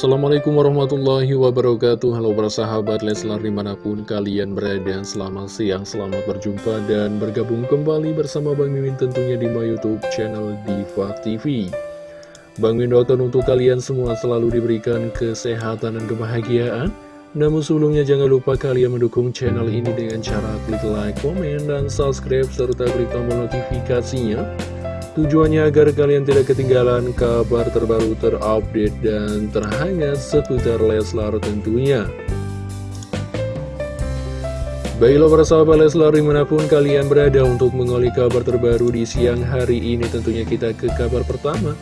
Assalamualaikum warahmatullahi wabarakatuh. Halo para sahabat Leslar di mana pun kalian berada Selamat siang, selamat berjumpa dan bergabung kembali bersama Bang Mimin tentunya di my youtube channel Diva TV Bang Mimin doakan untuk kalian semua selalu diberikan kesehatan dan kebahagiaan. Namun sebelumnya jangan lupa kalian mendukung channel ini dengan cara klik like, komen, dan subscribe serta klik tombol notifikasinya Tujuannya agar kalian tidak ketinggalan kabar terbaru terupdate dan terhangat seputar Leslar tentunya. Baiklah para sahabat Leslar di mana pun kalian berada untuk mengoli kabar terbaru di siang hari ini tentunya kita ke kabar pertama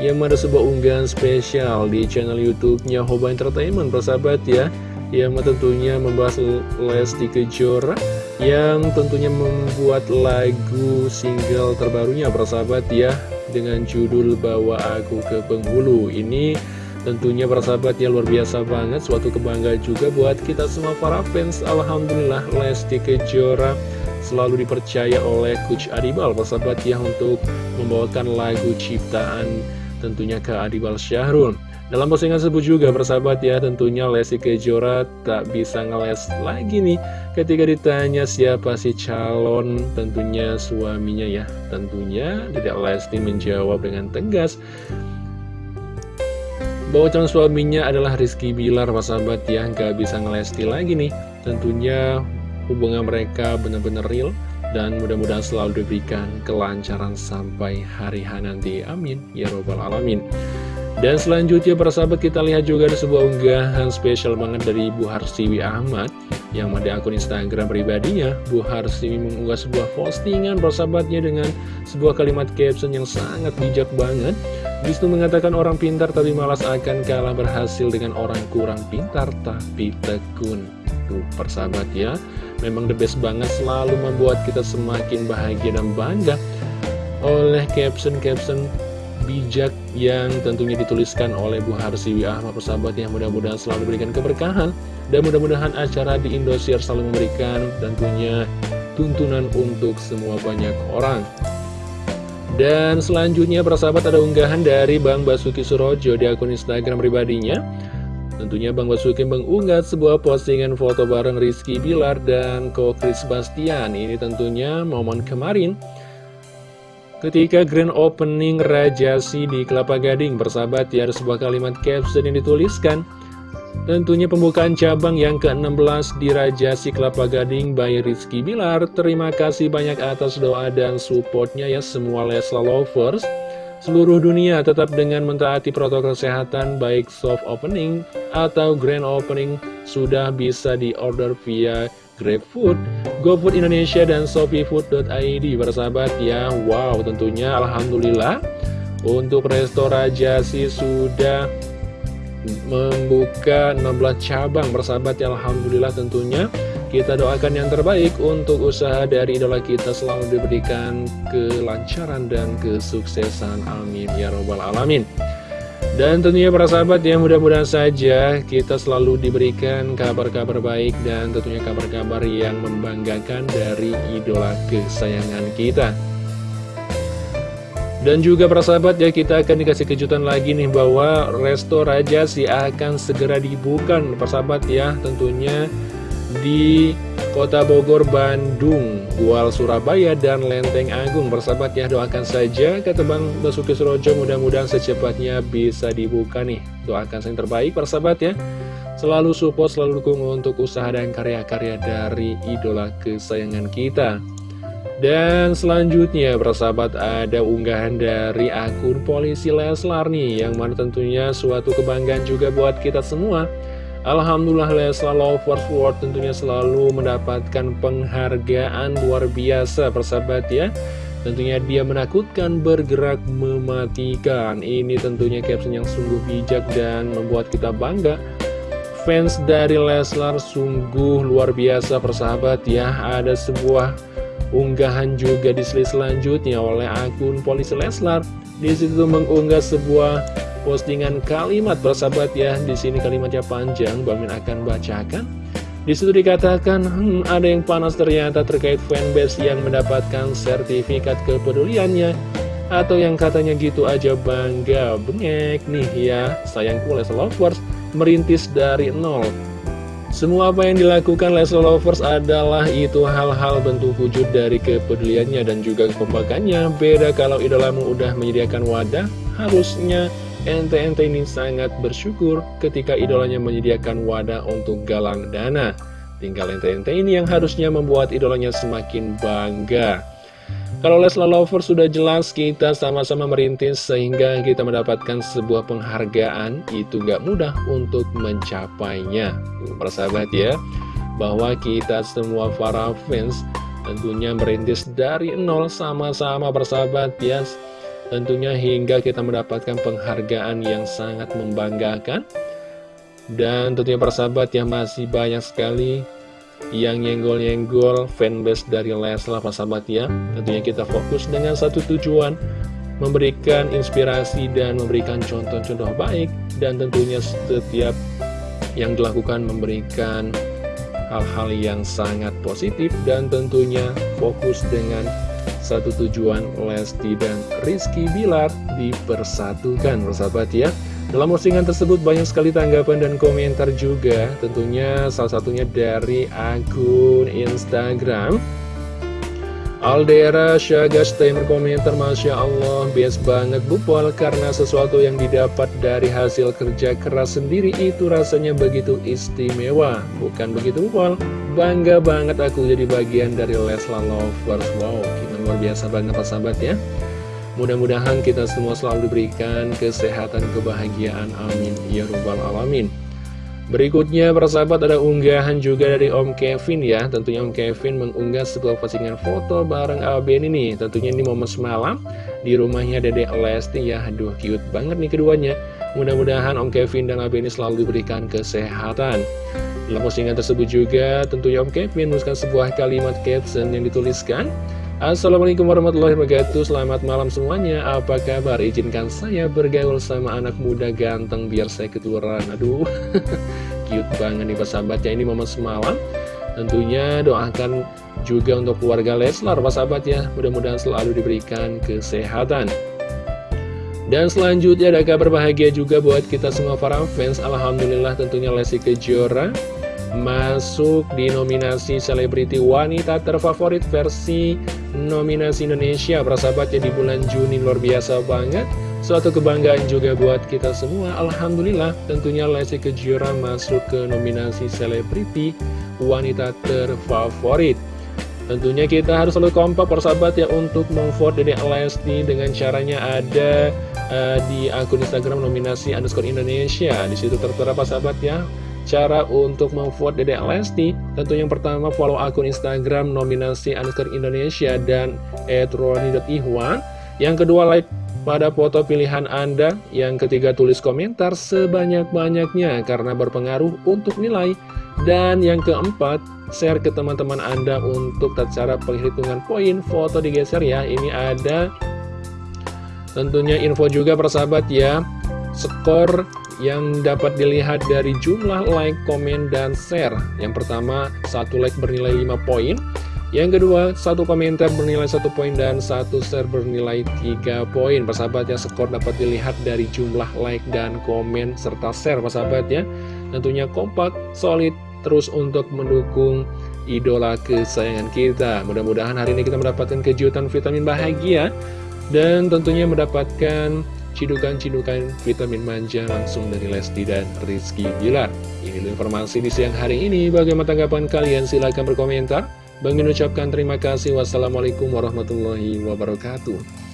yang ada sebuah unggahan spesial di channel YouTube-nya Hoba Entertainment persahabat ya yang tentunya membahas Lesti Kejora yang tentunya membuat lagu single terbarunya persahabat ya dengan judul Bawa Aku ke Penghulu. Ini tentunya persahabat ya luar biasa banget. Suatu kebanggaan juga buat kita semua para fans. Alhamdulillah Lesti Kejora selalu dipercaya oleh Coach Adibal persahabat ya untuk membawakan lagu ciptaan tentunya ke Adibal Syahrul dalam postingan tersebut juga persahabat ya tentunya Lesti Kejora tak bisa ngeles lagi nih ketika ditanya siapa si calon tentunya suaminya ya. Tentunya tidak Lesti menjawab dengan tegas. Bahwa calon suaminya adalah Rizky Bilar persahabat ya nggak bisa ngelesti lagi nih. Tentunya hubungan mereka benar-benar real dan mudah-mudahan selalu diberikan kelancaran sampai hari H nanti. Amin. Ya robbal alamin dan selanjutnya para sahabat kita lihat juga ada sebuah unggahan spesial banget dari Bu Harsiwi Ahmad Yang ada akun Instagram pribadinya. Bu Harsiwi mengunggah sebuah postingan para sahabatnya dengan sebuah kalimat caption yang sangat bijak banget. Di situ mengatakan orang pintar tapi malas akan kalah berhasil dengan orang kurang pintar tapi tekun. Tuh persahabat ya. Memang the best banget selalu membuat kita semakin bahagia dan bangga oleh caption-caption bijak yang tentunya dituliskan oleh Bu Harsiwi Ahmad persahabat yang mudah-mudahan selalu memberikan keberkahan dan mudah-mudahan acara di Indosiar selalu memberikan tentunya tuntunan untuk semua banyak orang. Dan selanjutnya persahabat ada unggahan dari Bang Basuki Surojo di akun Instagram pribadinya. Tentunya Bang Basuki mengunggah sebuah postingan foto bareng Rizky Bilar dan Ko Chris Bastian Ini tentunya momen kemarin Ketika grand opening Rajasi di Kelapa Gading, bersahabat ya ada sebuah kalimat caption yang dituliskan. Tentunya pembukaan cabang yang ke-16 di Rajasi Kelapa Gading by Rizky Bilar. Terima kasih banyak atas doa dan supportnya ya semua Lesla Lovers. Seluruh dunia tetap dengan mentaati protokol kesehatan baik soft opening atau grand opening sudah bisa diorder via GrabFood, GoFood Indonesia, dan ShopeeFood.id Bersahabat ya, wow tentunya Alhamdulillah. Untuk Resto Raja sih sudah membuka 16 cabang. Bersahabat ya, Alhamdulillah tentunya. Kita doakan yang terbaik untuk usaha dari idola kita. Selalu diberikan kelancaran dan kesuksesan. Amin. Ya Robbal Alamin dan tentunya para sahabat ya mudah-mudahan saja kita selalu diberikan kabar-kabar baik dan tentunya kabar-kabar yang membanggakan dari idola kesayangan kita. Dan juga para sahabat ya kita akan dikasih kejutan lagi nih bahwa Resto Raja si akan segera dibuka para sahabat ya tentunya di Kota Bogor, Bandung, Gual Surabaya, dan Lenteng Agung. Bersahabat ya, doakan saja Bang Basuki Surojo mudah-mudahan secepatnya bisa dibuka nih. Doakan yang terbaik persahabat ya. Selalu support, selalu dukung untuk usaha dan karya-karya dari idola kesayangan kita. Dan selanjutnya persahabat ada unggahan dari akun polisi Leslar nih Yang mana tentunya suatu kebanggaan juga buat kita semua Alhamdulillah Leslar Lovers World tentunya selalu mendapatkan penghargaan luar biasa persahabat ya. Tentunya dia menakutkan bergerak mematikan. Ini tentunya caption yang sungguh bijak dan membuat kita bangga. Fans dari Leslar sungguh luar biasa persahabat ya. Ada sebuah unggahan juga di selanjutnya oleh akun polisi Leslar. Di situ mengunggah sebuah postingan kalimat persahabat ya di sini kalimatnya panjang Bamin akan bacakan di situ dikatakan hmm, ada yang panas ternyata terkait fanbase yang mendapatkan sertifikat kepeduliannya Atau yang katanya gitu aja bangga, bengek nih ya, sayangku Leslar Lovers merintis dari nol. Semua apa yang dilakukan Leslar Lovers adalah itu hal-hal bentuk wujud dari kepeduliannya dan juga kekompakannya. Beda kalau idolamu udah menyediakan wadah, harusnya ente-ente ini sangat bersyukur ketika idolanya menyediakan wadah untuk galang dana. Tinggal ente-ente ini yang harusnya membuat idolanya semakin bangga. Kalau Leslar Lover sudah jelas kita sama-sama merintis sehingga kita mendapatkan sebuah penghargaan itu gak mudah untuk mencapainya. Persahabat ya, bahwa kita semua para fans tentunya merintis dari nol sama-sama bersahabat ya. Tentunya hingga kita mendapatkan penghargaan yang sangat membanggakan. Dan tentunya persahabat yang masih banyak sekali yang nyenggol-nyenggol fanbase dari Leslar sahabat ya. Tentunya kita fokus dengan satu tujuan memberikan inspirasi dan memberikan contoh-contoh baik. Dan tentunya setiap yang dilakukan memberikan hal-hal yang sangat positif. Dan tentunya fokus dengan satu tujuan Lesti dan Rizky Bilar dipersatukan bersahabat ya. Dalam postingan tersebut banyak sekali tanggapan dan komentar juga. Tentunya salah satunya dari akun Instagram. Aldera Syagastay berkomentar Masya Allah bias banget Bupol Karena sesuatu yang didapat dari hasil kerja keras sendiri Itu rasanya begitu istimewa. Bukan begitu Bupol Bangga banget aku jadi bagian dari Leslar Lovers. Wow, luar biasa banget sahabat ya Mudah-mudahan kita semua selalu diberikan kesehatan, kebahagiaan. Amin. Ya Rabbal Alamin. Berikutnya, persahabat, ada unggahan juga dari Om Kevin ya. Tentunya Om Kevin mengunggah sebuah postingan foto bareng Aben ini. Tentunya ini momen semalam di rumahnya Dede Lesti ya. Aduh, cute banget nih keduanya. Mudah-mudahan Om Kevin dan Aben ini selalu diberikan kesehatan. Dalam postingan tersebut juga, tentunya Om Kevin menuliskan sebuah kalimat caption yang dituliskan. Assalamualaikum warahmatullahi wabarakatuh. Selamat malam semuanya. Apa kabar? Izinkan saya bergaul sama anak muda ganteng Biar saya ketularan Aduh Cute banget nih sahabat ya Ini momen semalam. Tentunya doakan juga untuk keluarga Leslar sahabat ya Mudah-mudahan selalu diberikan kesehatan. Dan selanjutnya ada kabar bahagia juga buat kita semua para fans. Alhamdulillah tentunya Lesti Kejora masuk di nominasi selebriti wanita terfavorit versi nominasi Indonesia persahabatnya di bulan Juni luar biasa banget. Suatu kebanggaan juga buat kita semua. Alhamdulillah tentunya Lesti Kejora masuk ke nominasi selebriti wanita terfavorit. Tentunya kita harus selalu kompak persahabat ya untuk memvote Dede Lesti dengan caranya ada uh, di akun Instagram nominasi underscore Indonesia. Di situ tertera sahabat ya Cara untuk memvote Dedek Lesti Tentu yang pertama follow akun Instagram nominasi Anuskar Indonesia dan @roni.ihwan Yang kedua like pada foto pilihan Anda. Yang ketiga tulis komentar sebanyak-banyaknya karena berpengaruh untuk nilai. Dan yang keempat share ke teman-teman Anda untuk cara penghitungan poin foto digeser ya. Ini ada tentunya info juga persahabat ya. Skor yang dapat dilihat dari jumlah like, komen, dan share. Yang pertama, satu like bernilai 5 poin. Yang kedua, satu komentar bernilai satu poin dan satu share bernilai 3 poin. Persahabat ya, skor dapat dilihat dari jumlah like dan komen serta share persahabat ya. Tentunya kompak, solid, terus untuk mendukung idola kesayangan kita. Mudah-mudahan hari ini kita mendapatkan kejutan vitamin bahagia dan tentunya mendapatkan cidukan-cidukan vitamin manja langsung dari Lesti dan Rizky Bilar. Ini informasi di siang hari ini. Bagaimana tanggapan kalian? Silahkan berkomentar. Bang ucapkan terima kasih. Wassalamualaikum warahmatullahi wabarakatuh.